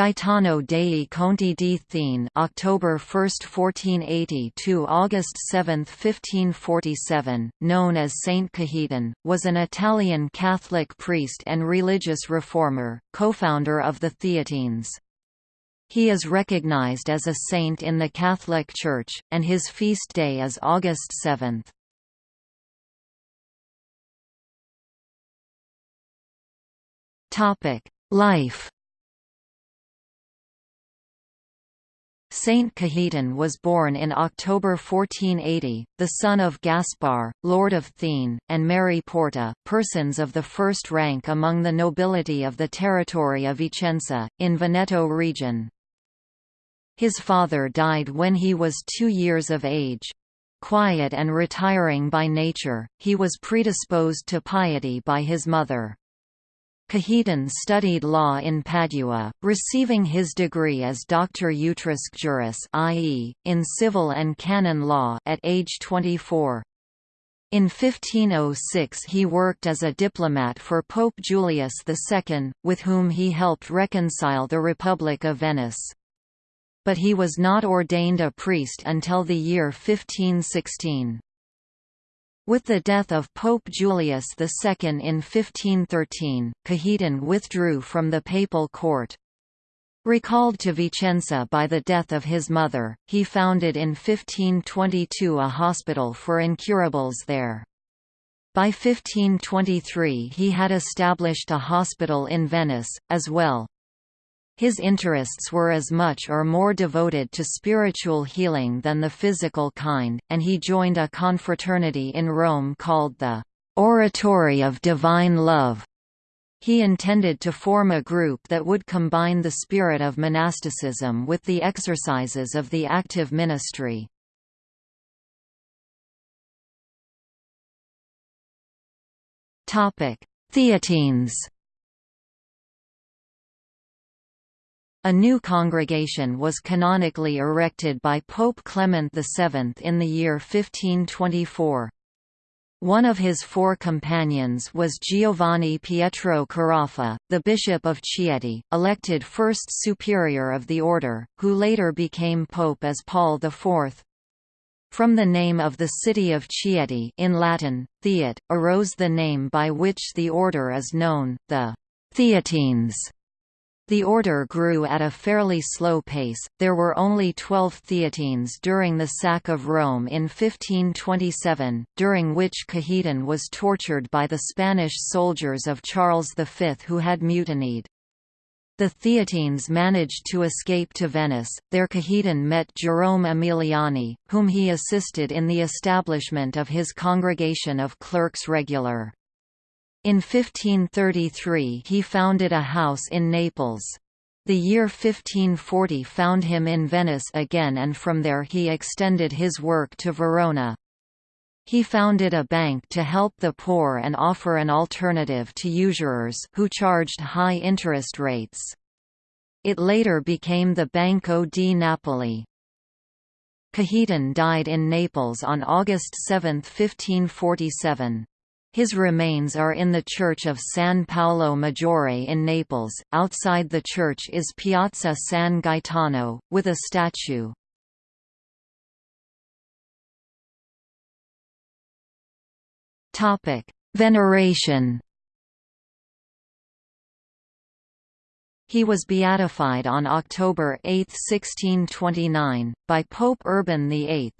Gaetano dei Conti di Thiene October 1, 1480 to August 7, 1547, known as Saint Cajetan, was an Italian Catholic priest and religious reformer, co-founder of the Theatines. He is recognized as a saint in the Catholic Church, and his feast day is August 7. Life Saint Cajetan was born in October 1480, the son of Gaspar, Lord of Thiene, and Mary Porta, persons of the first rank among the nobility of the territory of Vicenza, in Veneto region. His father died when he was two years of age. Quiet and retiring by nature, he was predisposed to piety by his mother. Cajetan studied law in Padua, receiving his degree as Doctor Utriusque Juris i.e., in civil and canon law at age 24. In 1506 he worked as a diplomat for Pope Julius II, with whom he helped reconcile the Republic of Venice. But he was not ordained a priest until the year 1516. With the death of Pope Julius II in 1513, Cajetan withdrew from the papal court. Recalled to Vicenza by the death of his mother, he founded in 1522 a hospital for incurables there. By 1523 he had established a hospital in Venice, as well. His interests were as much or more devoted to spiritual healing than the physical kind, and he joined a confraternity in Rome called the Oratory of Divine Love. He intended to form a group that would combine the spirit of monasticism with the exercises of the active ministry. Theatines A new congregation was canonically erected by Pope Clement VII in the year 1524. One of his four companions was Giovanni Pietro Carafa, the Bishop of Chieti, elected first superior of the order, who later became pope as Paul IV. From the name of the city of Chieti in Latin, Theate, arose the name by which the order is known, the Theatines. The order grew at a fairly slow pace, there were only twelve Theatines during the sack of Rome in 1527, during which Cajetan was tortured by the Spanish soldiers of Charles V who had mutinied. The Theatines managed to escape to Venice, there Cajetan met Jerome Emiliani, whom he assisted in the establishment of his congregation of clerks regular. In 1533 he founded a house in Naples. The year 1540 found him in Venice again and from there he extended his work to Verona. He founded a bank to help the poor and offer an alternative to usurers who charged high interest rates. It later became the Banco di Napoli. Cajetan died in Naples on August 7, 1547. His remains are in the Church of San Paolo Maggiore in Naples. Outside the church is Piazza San Gaetano, with a statue. Topic: Veneration. He was beatified on October 8, 1629, by Pope Urban VIII.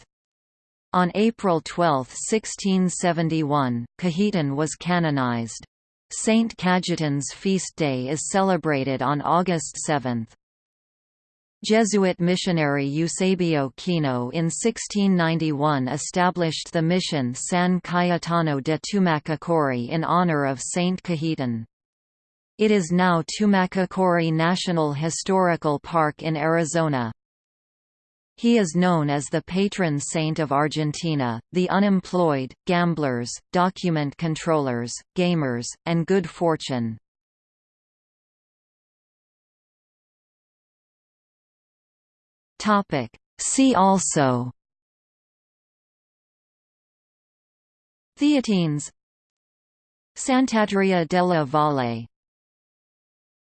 On April 12, 1671, Cajetan was canonized. Saint Cajetan's feast day is celebrated on August 7. Jesuit missionary Eusebio Kino in 1691 established the mission San Cayetano de Tumacacori in honor of Saint Cajetan. It is now Tumacacori National Historical Park in Arizona. He is known as the patron saint of Argentina, the unemployed, gamblers, document controllers, gamers, and good fortune. See also Theatines. Sant'Andrea della Valle